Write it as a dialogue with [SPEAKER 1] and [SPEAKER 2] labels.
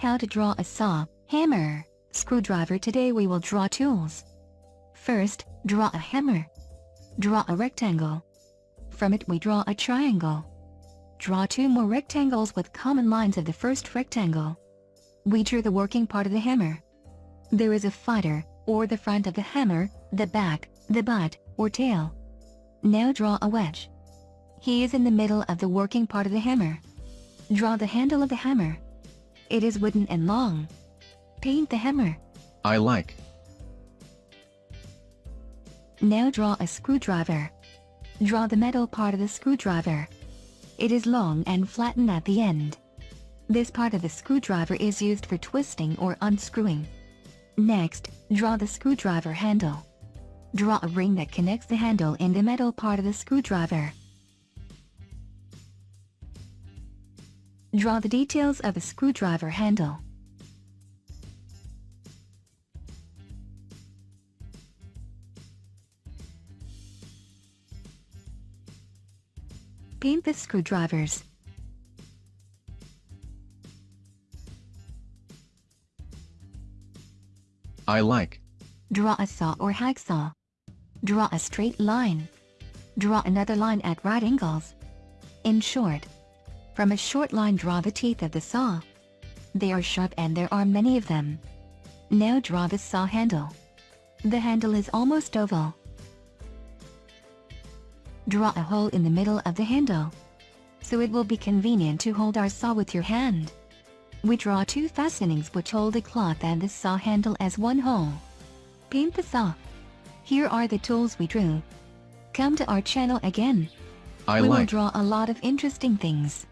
[SPEAKER 1] How to draw a saw, hammer, screwdriver Today we will draw tools. First, draw a hammer. Draw a rectangle. From it we draw a triangle. Draw two more rectangles with common lines of the first rectangle. We drew the working part of the hammer. There is a fighter, or the front of the hammer, the back, the butt, or tail. Now draw a wedge. He is in the middle of the working part of the hammer. Draw the handle of the hammer. It is wooden and long. Paint the hammer.
[SPEAKER 2] I like.
[SPEAKER 1] Now draw a screwdriver. Draw the metal part of the screwdriver. It is long and flattened at the end. This part of the screwdriver is used for twisting or unscrewing. Next, draw the screwdriver handle. Draw a ring that connects the handle in the metal part of the screwdriver. Draw the details of a screwdriver handle. Paint the screwdrivers.
[SPEAKER 2] I like.
[SPEAKER 1] Draw a saw or hacksaw. Draw a straight line. Draw another line at right angles. In short, from a short line draw the teeth of the saw. They are sharp and there are many of them. Now draw the saw handle. The handle is almost oval. Draw a hole in the middle of the handle. So it will be convenient to hold our saw with your hand. We draw two fastenings which hold the cloth and the saw handle as one hole. Paint the saw. Here are the tools we drew. Come to our channel again.
[SPEAKER 2] I
[SPEAKER 1] we will draw a lot of interesting things.